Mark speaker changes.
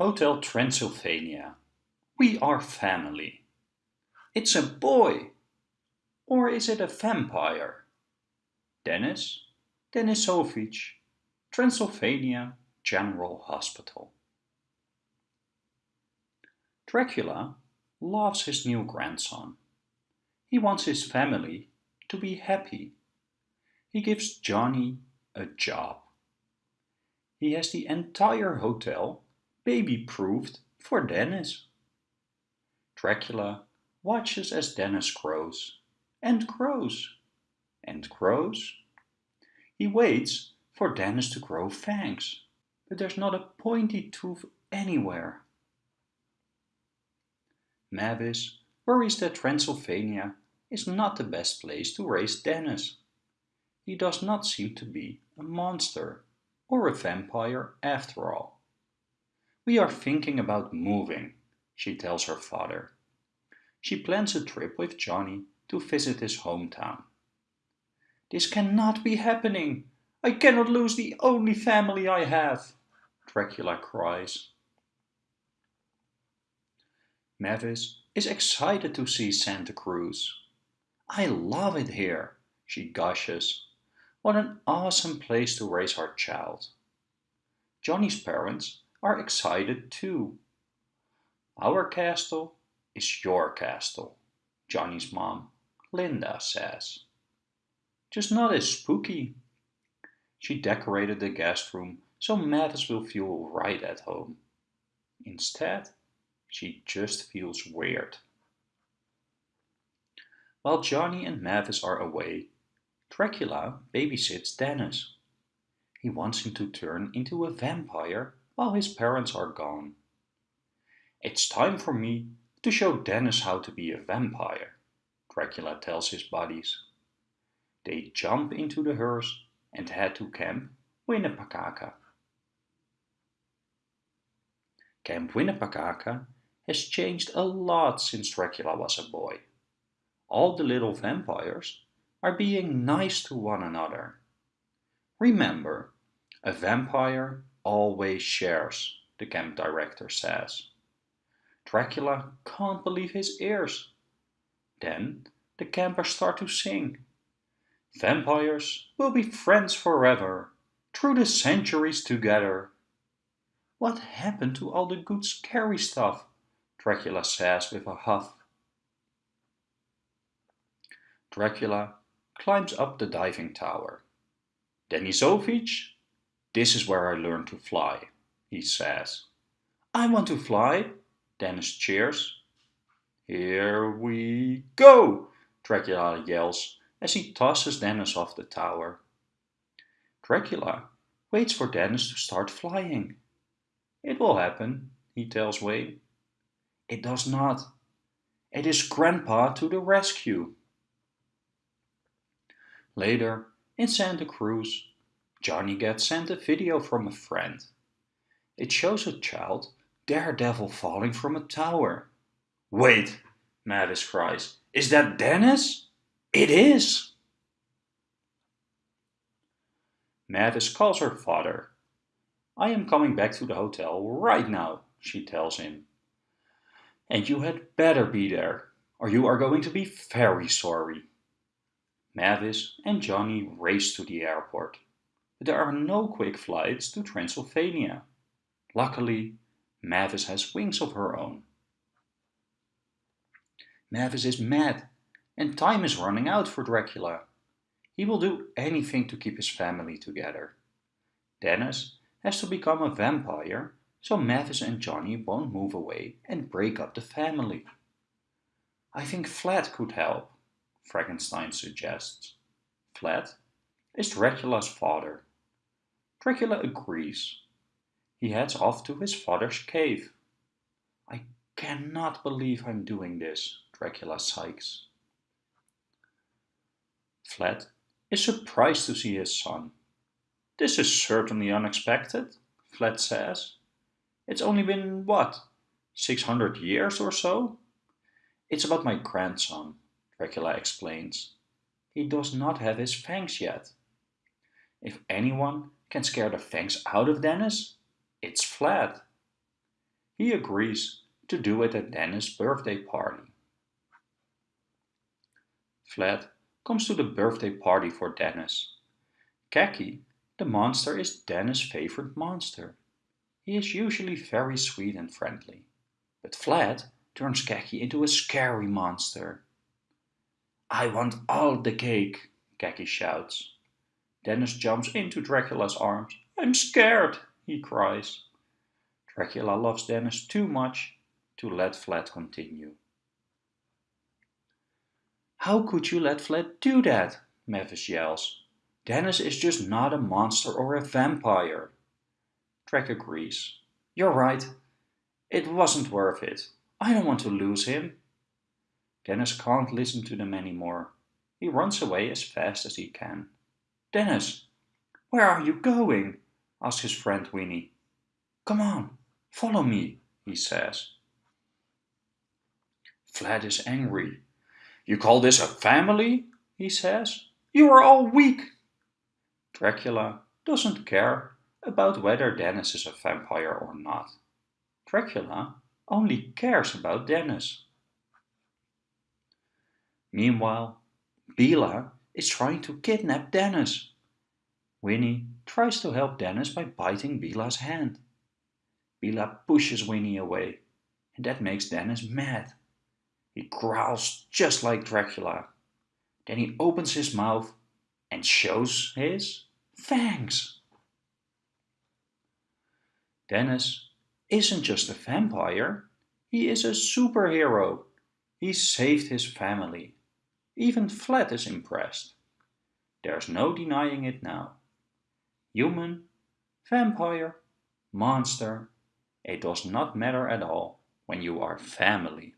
Speaker 1: Hotel Transylvania. We are family. It's a boy. Or is it a vampire? Dennis, Denisovich, Transylvania General Hospital. Dracula loves his new grandson. He wants his family to be happy. He gives Johnny a job. He has the entire hotel baby-proofed for Dennis. Dracula watches as Dennis grows and grows and grows. He waits for Dennis to grow fangs, but there's not a pointy tooth anywhere. Mavis worries that Transylvania is not the best place to raise Dennis. He does not seem to be a monster or a vampire after all. We are thinking about moving, she tells her father. She plans a trip with Johnny to visit his hometown. This cannot be happening. I cannot lose the only family I have, Dracula cries. Mavis is excited to see Santa Cruz. I love it here, she gushes. What an awesome place to raise our child. Johnny's parents are excited too. Our castle is your castle, Johnny's mom, Linda, says. Just not as spooky. She decorated the guest room so Mavis will feel right at home. Instead, she just feels weird. While Johnny and Mavis are away, Dracula babysits Dennis. He wants him to turn into a vampire while his parents are gone. It's time for me to show Dennis how to be a vampire, Dracula tells his buddies. They jump into the hearse and head to Camp Winnepacaca. Camp Winnepacaca has changed a lot since Dracula was a boy. All the little vampires are being nice to one another. Remember, a vampire always shares, the camp director says. Dracula can't believe his ears. Then the campers start to sing. Vampires will be friends forever, through the centuries together. What happened to all the good scary stuff? Dracula says with a huff. Dracula climbs up the diving tower. Denisovich, this is where I learned to fly, he says. I want to fly, Dennis cheers. Here we go, Dracula yells as he tosses Dennis off the tower. Dracula waits for Dennis to start flying. It will happen, he tells Wayne. It does not. It is Grandpa to the rescue. Later, in Santa Cruz, Johnny gets sent a video from a friend. It shows a child daredevil falling from a tower. Wait, Mavis cries. Is that Dennis? It is! Mavis calls her father. I am coming back to the hotel right now, she tells him. And you had better be there, or you are going to be very sorry. Mavis and Johnny race to the airport, there are no quick flights to Transylvania. Luckily, Mavis has wings of her own. Mavis is mad, and time is running out for Dracula. He will do anything to keep his family together. Dennis has to become a vampire, so Mavis and Johnny won't move away and break up the family. I think Vlad could help. Frankenstein suggests. Vlad is Dracula's father. Dracula agrees. He heads off to his father's cave. I cannot believe I'm doing this, Dracula sighs. Vlad is surprised to see his son. This is certainly unexpected, Vlad says. It's only been, what, 600 years or so? It's about my grandson, Dracula explains. He does not have his fangs yet. If anyone can scare the fangs out of Dennis, it's Vlad. He agrees to do it at Dennis' birthday party. Vlad comes to the birthday party for Dennis. Kakie, the monster, is Dennis' favorite monster. He is usually very sweet and friendly. But Vlad turns Kakie into a scary monster. I want all the cake, Kakie shouts. Dennis jumps into Dracula's arms. I'm scared, he cries. Dracula loves Dennis too much to let Vlad continue. How could you let Vlad do that? Mavis yells. Dennis is just not a monster or a vampire. Drac agrees. You're right. It wasn't worth it. I don't want to lose him. Dennis can't listen to them anymore. He runs away as fast as he can. Dennis, where are you going? asks his friend Winnie. Come on, follow me, he says. Vlad is angry. You call this a family? he says. You are all weak. Dracula doesn't care about whether Dennis is a vampire or not. Dracula only cares about Dennis. Meanwhile, Bela is trying to kidnap Dennis. Winnie tries to help Dennis by biting Bela's hand. Bela pushes Winnie away, and that makes Dennis mad. He growls just like Dracula. Then he opens his mouth and shows his fangs. Dennis isn't just a vampire, he is a superhero. He saved his family. Even Vlad is impressed. There's no denying it now. Human, vampire, monster, it does not matter at all when you are family.